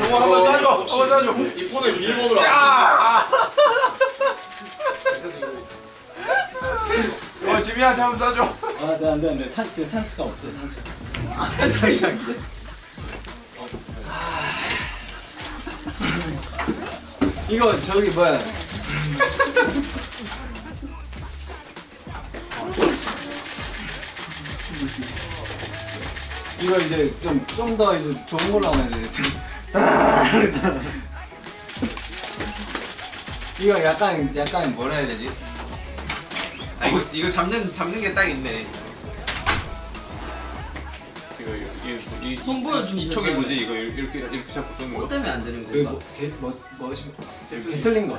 한번 한번 쏴줘 한번 쏴줘 이 폰에 비밀번호로 야! 어 지민한테 한번 쏴줘 아, 네, 안 돼, 안 돼. 탄, 지금 탄츠가 없어, 탄츠. 탄창이 이거 저기 뭐야? 이거 이제 좀 좀 더 이제 좋은 걸로 하면 돼. 이거 약간 약간 뭐라 해야 되지? 아 이거 이거 잡는 잡는 게 딱 있네 이거 이거 이, 이, 손 보여주면 이 촉이. 뭐지 이거 이렇게 이렇게 잡고 쏘는 뭐 거? 때문에 안 되는 그 건가? 뭐, 개, 뭐, 뭐시, 개틀린. 개틀린 거.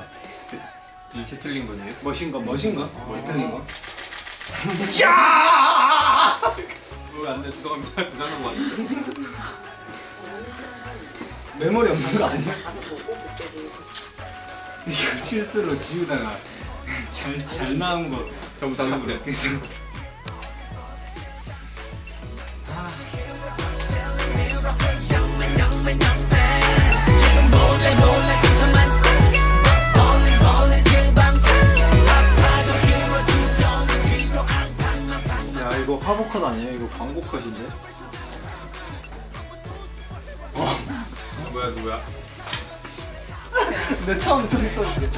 이렇게 틀린 거네요 멋인 거, 멋인 거? 개틀린 거? 야! 안돼 죄송합니다 부자는 거 같은데 메모리 없는 거 아니야? 이거 실수로 지우다가 잘, 잘 나온 거. 전부 다 삭제 그래서 야 이거 화보 컷 아니에요? 이거 광고 컷인데? 뭐야 누구야? 근데 처음 소리 떴는데